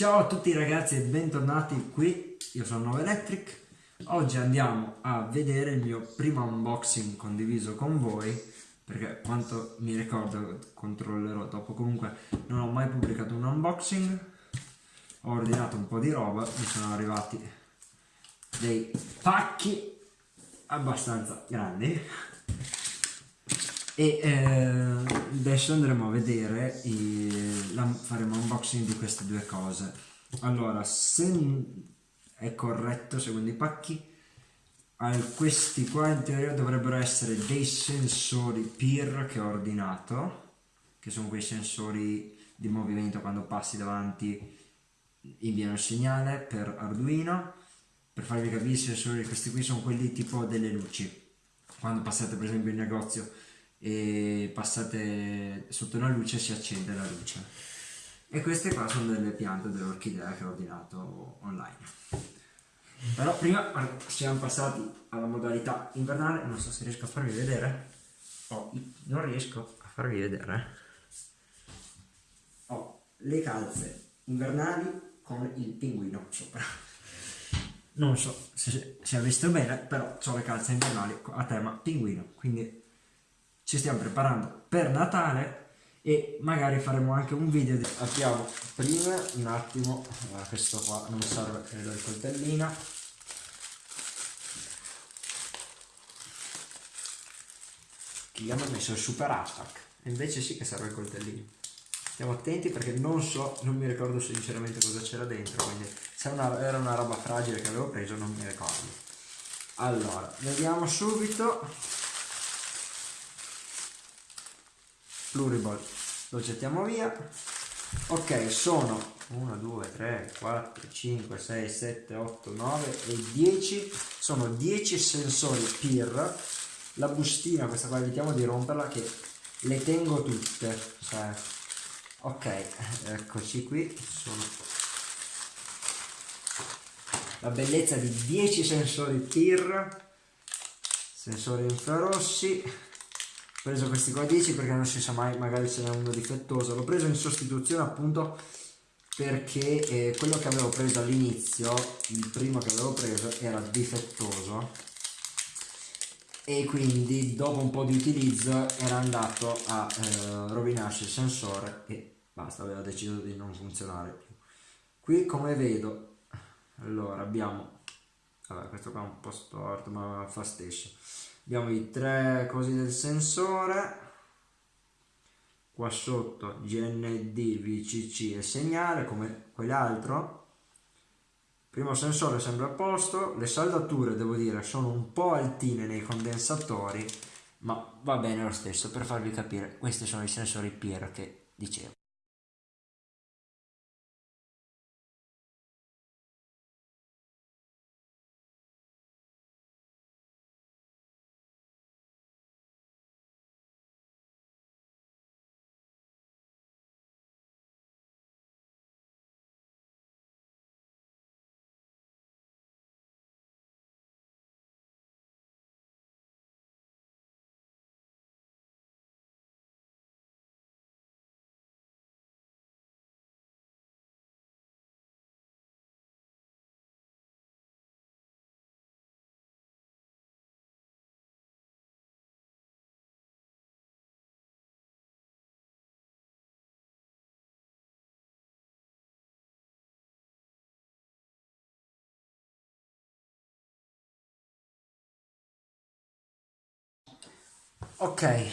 Ciao a tutti ragazzi e bentornati qui, io sono Nova Electric. Oggi andiamo a vedere il mio primo unboxing condiviso con voi, perché quanto mi ricordo controllerò dopo, comunque non ho mai pubblicato un unboxing. Ho ordinato un po' di roba, mi sono arrivati dei pacchi abbastanza grandi e eh, adesso andremo a vedere i, la, faremo un unboxing di queste due cose. Allora se è corretto secondo i pacchi questi qua in teoria dovrebbero essere dei sensori PIR che ho ordinato che sono quei sensori di movimento quando passi davanti inviano il segnale per Arduino. Per farvi capire i sensori questi qui sono quelli tipo delle luci. Quando passate per esempio in negozio e passate sotto una luce si accende la luce. E queste qua sono delle piante delle orchidee che ho ordinato online. Però prima siamo passati alla modalità invernale. Non so se riesco a farvi vedere. Oh, non riesco a farvi vedere. Ho le calze invernali con il pinguino sopra. Non so se, se ha visto bene però ho le calze invernali a tema pinguino quindi ci stiamo preparando per Natale e magari faremo anche un video di... apriamo prima un attimo questo qua non serve credo il coltellino gli hanno messo il super attack invece sì che serve il coltellino. Stiamo attenti perché non so non mi ricordo sinceramente cosa c'era dentro quindi se una, era una roba fragile che avevo preso non mi ricordo. Allora vediamo subito pluriball. Lo gettiamo via. Ok sono 1 2 3 4 5 6 7 8 9 e 10 sono 10 sensori PIR. La bustina questa qua evitiamo di romperla che le tengo tutte cioè, ok eccoci qui. Sono la bellezza di 10 sensori PIR. Sensori infrarossi preso questi qua 10 perché non si sa mai magari ce n'è uno difettoso. L'ho preso in sostituzione appunto perché eh, quello che avevo preso all'inizio il primo che avevo preso era difettoso. E quindi dopo un po' di utilizzo era andato a eh, rovinarsi il sensore e basta aveva deciso di non funzionare più. Qui come vedo? Allora abbiamo vabbè questo qua è un po' storto ma fa stesso abbiamo i tre cosi del sensore. Qua sotto GND, VCC e segnale come quell'altro. Primo sensore sembra a posto. Le saldature devo dire sono un po' altine nei condensatori ma va bene lo stesso per farvi capire. Questi sono i sensori PIR che dicevo ok.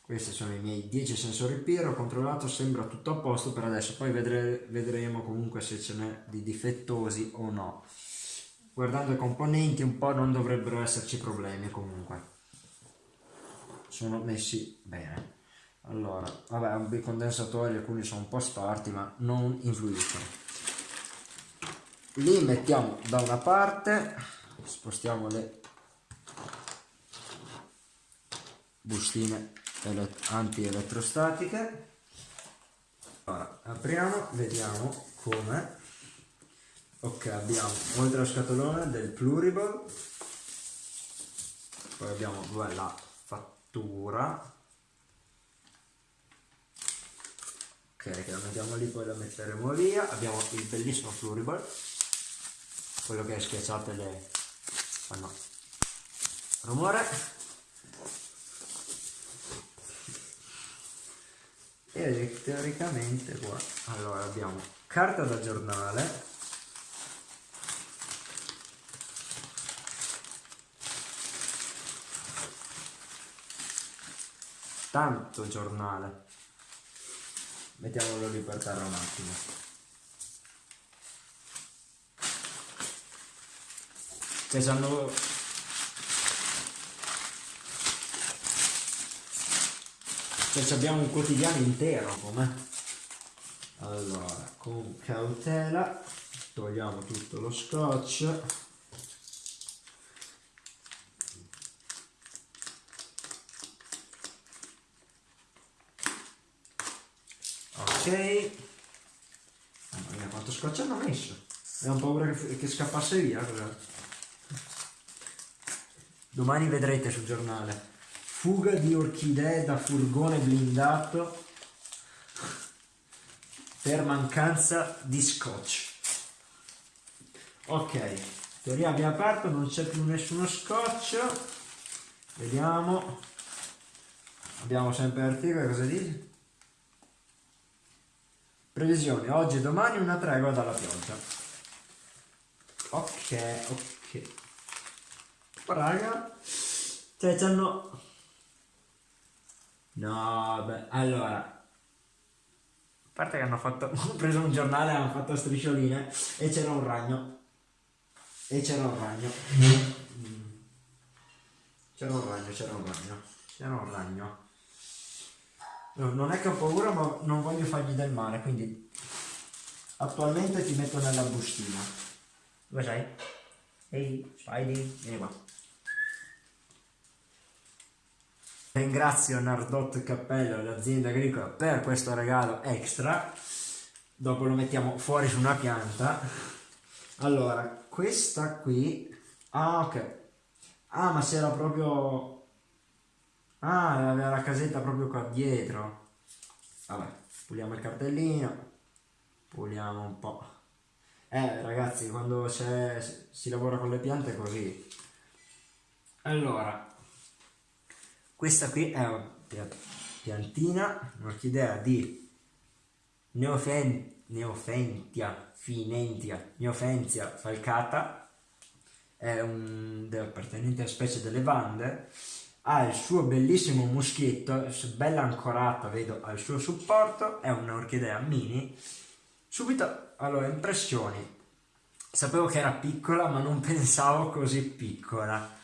Questi sono i miei 10 sensori PIR ho controllato sembra tutto a posto per adesso poi vedre, vedremo comunque se ce n'è di difettosi o no. Guardando i componenti un po' non dovrebbero esserci problemi comunque. Sono messi bene. Allora vabbè i condensatori alcuni sono un po' storti ma non influiscono. Li mettiamo da una parte spostiamo le bustine anti-elettrostatiche allora, apriamo vediamo come. Ok abbiamo oltre al scatolone del pluriball poi abbiamo dov'è la fattura? Ok che lo mettiamo lì poi lo metteremo via. Abbiamo il bellissimo Fluriball quello che schiacciate le fanno rumore e teoricamente qua. Allora abbiamo carta da giornale. Tanto giornale. Mettiamolo lì per terra un attimo. Che hanno cioè abbiamo un quotidiano intero come allora con cautela togliamo tutto lo scotch. Ok. Mamma mia quanto scotch hanno messo? Abbiamo paura che, che scappasse via domani vedrete sul giornale fuga di orchidee da furgone blindato per mancanza di scotch ok teoria abbiamo aperto non c'è più nessuno scotch vediamo abbiamo sempre l'articolo cosa dice Previsione, oggi e domani una tregua dalla pioggia. Ok, ok. Raga, cioè c'hanno... No, beh, allora... A parte che hanno fatto... Ho preso un giornale, hanno fatto striscioline e c'era un ragno. E c'era un ragno. Mm. C'era un ragno, c'era un ragno. C'era un ragno non è che ho paura ma non voglio fargli del male quindi attualmente ti metto nella bustina dove sei? ehi Spidey vieni qua ringrazio Nardot Cappello l'azienda agricola per questo regalo extra dopo lo mettiamo fuori su una pianta allora questa qui ah ok ah ma si era proprio Ah, aveva la casetta proprio qua dietro. Vabbè, puliamo il cartellino. Puliamo un po'. Eh, ragazzi, quando si lavora con le piante è così. Allora, questa qui è una piantina, un'orchidea di Neofen Neofentia, Finentia, Neofentia falcata, è un, appartenente alla specie delle vande ha il suo bellissimo muschietto, bella ancorata, vedo, al suo supporto, è un'orchidea mini. Subito, allora, impressioni. Sapevo che era piccola, ma non pensavo così piccola.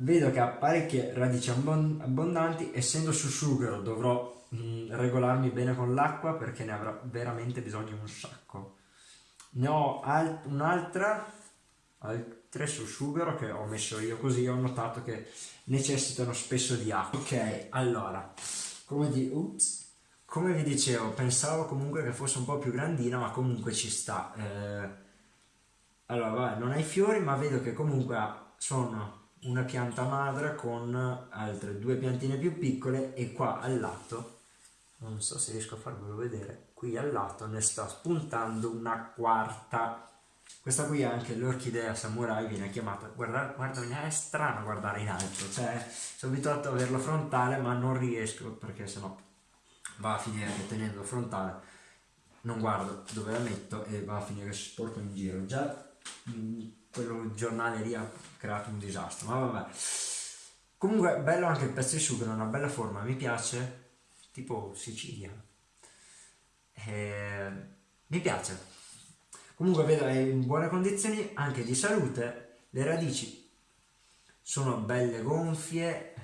Vedo che ha parecchie radici abbondanti, essendo su sughero dovrò mh, mm, regolarmi bene con l'acqua perché ne avrà veramente bisogno un sacco. Ne ho un'altra, altre su sughero che ho messo io così, ho notato che necessitano spesso di acqua. Ok, allora, come, di, ups, come vi dicevo, pensavo comunque che fosse un po' più grandina, ma comunque ci sta. Eh, allora, vabbè, non ha i fiori, ma vedo che comunque sono una pianta madre con altre due piantine più piccole e qua al lato, non so se riesco a farvelo vedere, qui al lato ne sta spuntando una quarta questa qui è anche l'orchidea samurai, viene chiamata, guarda, guarda, è strano guardare in alto, cioè sono abituato a averlo frontale ma non riesco perché sennò va a finire che tenendo frontale non guardo dove la metto e va a finire sporco in giro. Già mm, quello giornale lì ha creato un disastro, ma vabbè. Comunque bello anche il pezzo di sughero, una bella forma, mi piace, tipo Sicilia. E... Eh, mi piace, Comunque vedo è in buone condizioni anche di salute, le radici sono belle gonfie,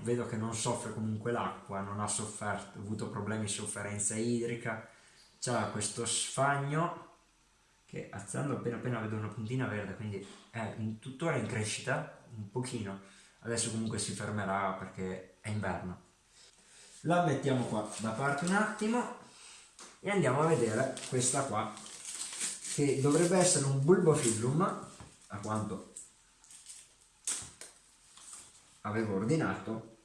vedo che non soffre comunque l'acqua, non ha sofferto, avuto problemi di sofferenza idrica, c'ha questo sfagno che alzando appena appena vedo una puntina verde, quindi è in, tuttora in crescita, un pochino, adesso comunque si fermerà perché è inverno. La mettiamo qua da parte un attimo e andiamo a vedere questa qua che dovrebbe essere un bulbophyllum a quanto avevo ordinato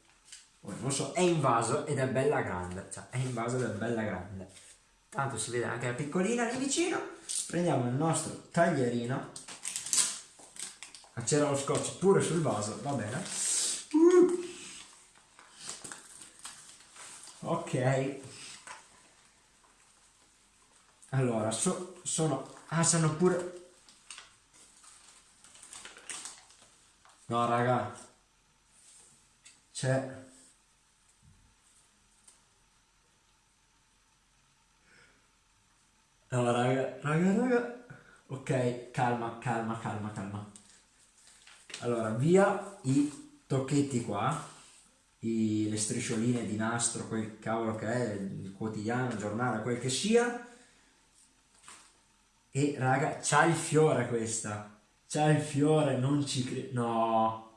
Poi non so, è in vaso ed è bella grande, cioè è in vaso ed è bella grande. Tanto si vede anche la piccolina lì vicino. Prendiamo il nostro taglierino. C'era lo scotch pure sul vaso, va bene. Uh. Ok. Allora, so, sono... Ah, sono pure... No, raga. C'è... No, raga, raga, raga. Ok, calma, calma, calma, calma. Allora, via i tocchetti qua, i, le striscioline di nastro, quel cavolo che è, il quotidiano, il giornale, quel che sia. E raga, c'ha il fiore questa. C'ha il fiore, non ci credo. No.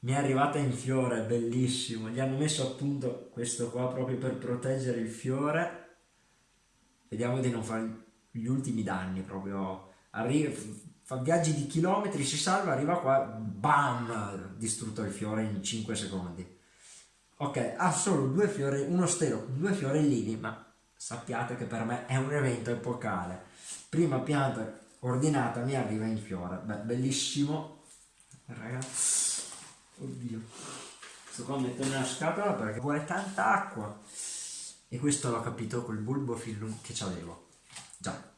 Mi è arrivata in fiore, bellissimo. Gli hanno messo appunto questo qua proprio per proteggere il fiore. Vediamo di non fare gli ultimi danni proprio. Arriva, fa viaggi di chilometri, si salva, arriva qua, bam, distrutto il fiore in 5 secondi. Ok, ha solo due fiori, uno stelo due fiorellini, ma sappiate che per me è un evento epocale. Prima pianta ordinata mi arriva in fiore. Beh, bellissimo. Ragazzi, oddio. Sto qua mettendo nella scatola perché vuole tanta acqua. E questo l'ho capito col bulbo fillum che c'avevo. Già.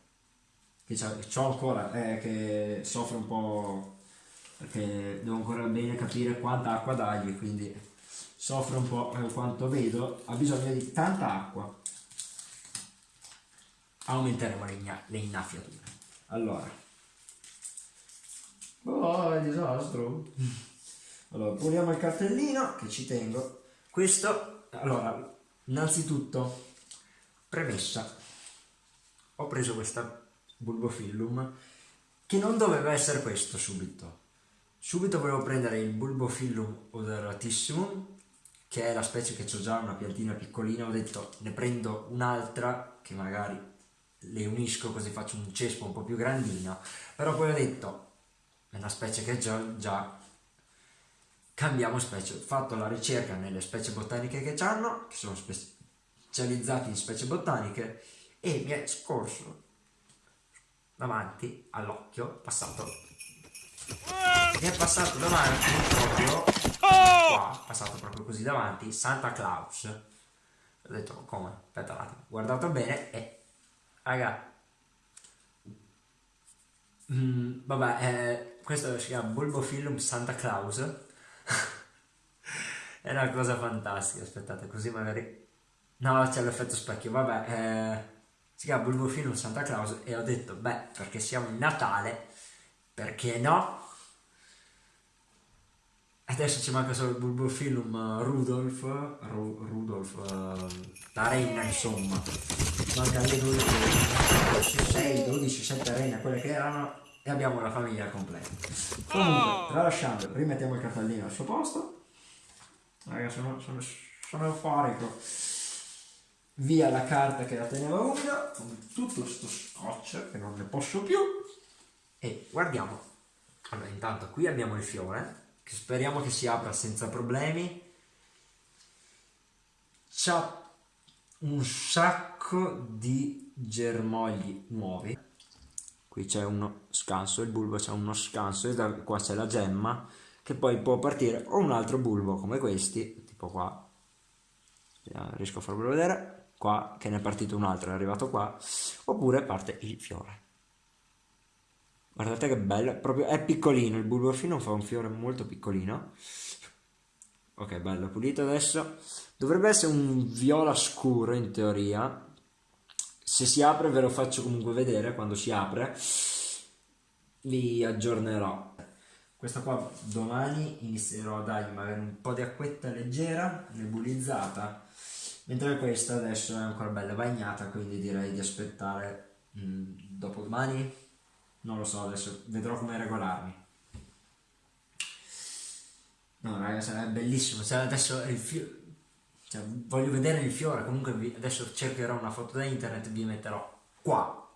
Che c'ho ancora, eh, che soffre un po' perché devo ancora bene capire quanta acqua dargli, quindi soffre un po' eh, quanto vedo, ha bisogno di tanta acqua. Aumenteremo le, le innaffiature. Allora. Oh, è disastro. Allora, puliamo il cartellino che ci tengo. Questo, allora, innanzitutto, premessa. Ho preso questa bulbofillum che non doveva essere questo subito. Subito volevo prendere il bulbofillum odoratissimum che è la specie che ho già una piantina piccolina, ho detto ne prendo un'altra che magari le unisco così faccio un cespo un po' più grandino, però poi ho detto, è una specie che già, già cambiamo specie, ho fatto la ricerca nelle specie botaniche che hanno, che sono specializzati in specie botaniche, e mi è scorso davanti all'occhio, passato, mi è passato davanti proprio, qua, passato proprio così davanti, Santa Claus, ho detto come, aspetta un attimo, guardato bene e raga mm, vabbè eh, questo si chiama Bulbophyllum Santa Claus è una cosa fantastica aspettate così magari no c'è l'effetto specchio vabbè eh, si chiama Bulbophyllum Santa Claus e ho detto beh perché siamo in Natale perché no Adesso ci manca solo il Bulbophyllum Rudolf, Ru, Rudolf, uh, la reina insomma. Manca le due, 6, 12, 7 reine, quelle che erano, e abbiamo la famiglia completa. Comunque, tralasciando, rimettiamo il cartellino al suo posto. Ragazzi, sono, sono, sono euforico. Via la carta che la teneva umida, con tutto questo scotch che non ne posso più. E guardiamo. Allora, intanto qui abbiamo il fiore che speriamo che si apra senza problemi. C'ha un sacco di germogli nuovi. Qui c'è uno scanso, il bulbo c'è uno scanso e da qua c'è la gemma che poi può partire o un altro bulbo come questi, tipo qua, riesco a farvelo vedere, qua che ne è partito un altro, è arrivato qua, oppure parte il fiore. Guardate che bello, proprio è piccolino, il bulbofino fa un fiore molto piccolino. Ok, bello, pulito adesso. Dovrebbe essere un viola scuro in teoria. Se si apre ve lo faccio comunque vedere quando si apre. Vi aggiornerò. Questa qua domani inizierò a dargli magari un po' di acquetta leggera, nebulizzata. Mentre questa adesso è ancora bella bagnata, quindi direi di aspettare mh, dopo domani non lo so, adesso vedrò come regolarmi. No, ragazzi, è bellissimo. Cioè, adesso il fiore. Cioè, voglio vedere il fiore. Comunque, vi... adesso cercherò una foto da internet e vi metterò qua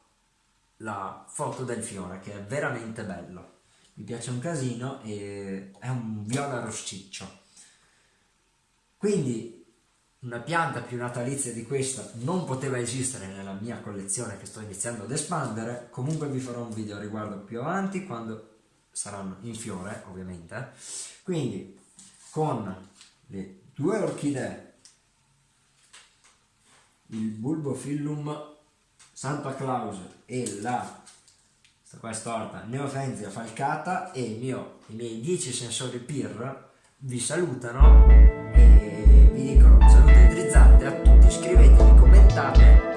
la foto del fiore, che è veramente bello. Mi piace un casino e è un viola rossiccio. quindi una pianta più natalizia di questa non poteva esistere nella mia collezione che sto iniziando ad espandere comunque vi farò un video a riguardo più avanti quando saranno in fiore ovviamente quindi con le due orchidee il bulbophyllum Santa Claus e la qua è storta. Neofenzia falcata e mio, i miei 10 sensori PIR vi salutano e vi dicono salute idrizzante a tutti iscrivetevi commentate